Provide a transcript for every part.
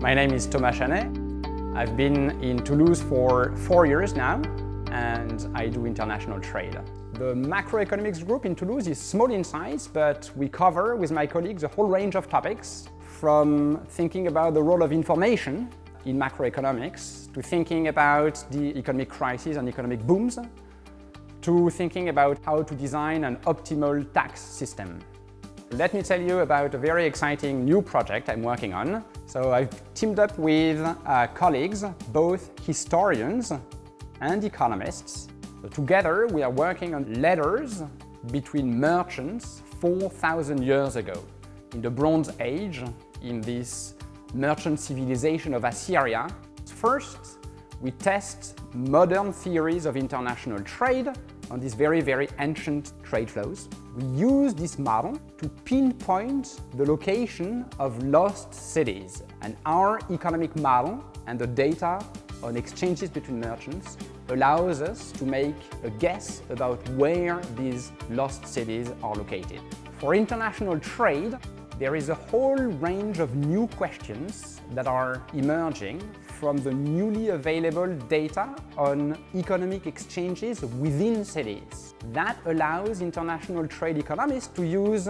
My name is Thomas Chaney. I've been in Toulouse for four years now and I do international trade. The macroeconomics group in Toulouse is small in size, but we cover with my colleagues a whole range of topics from thinking about the role of information in macroeconomics to thinking about the economic crisis and economic booms to thinking about how to design an optimal tax system. Let me tell you about a very exciting new project I'm working on. So I've teamed up with uh, colleagues, both historians and economists. So together we are working on letters between merchants 4,000 years ago. In the Bronze Age, in this merchant civilization of Assyria, first we test modern theories of international trade on these very, very ancient trade flows. We use this model to pinpoint the location of lost cities. And our economic model and the data on exchanges between merchants allows us to make a guess about where these lost cities are located. For international trade, there is a whole range of new questions that are emerging from the newly available data on economic exchanges within cities. That allows international trade economists to use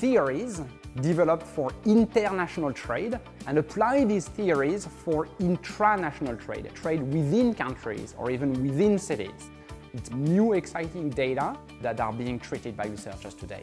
theories developed for international trade and apply these theories for intranational trade, trade within countries or even within cities. It's new exciting data that are being treated by researchers today.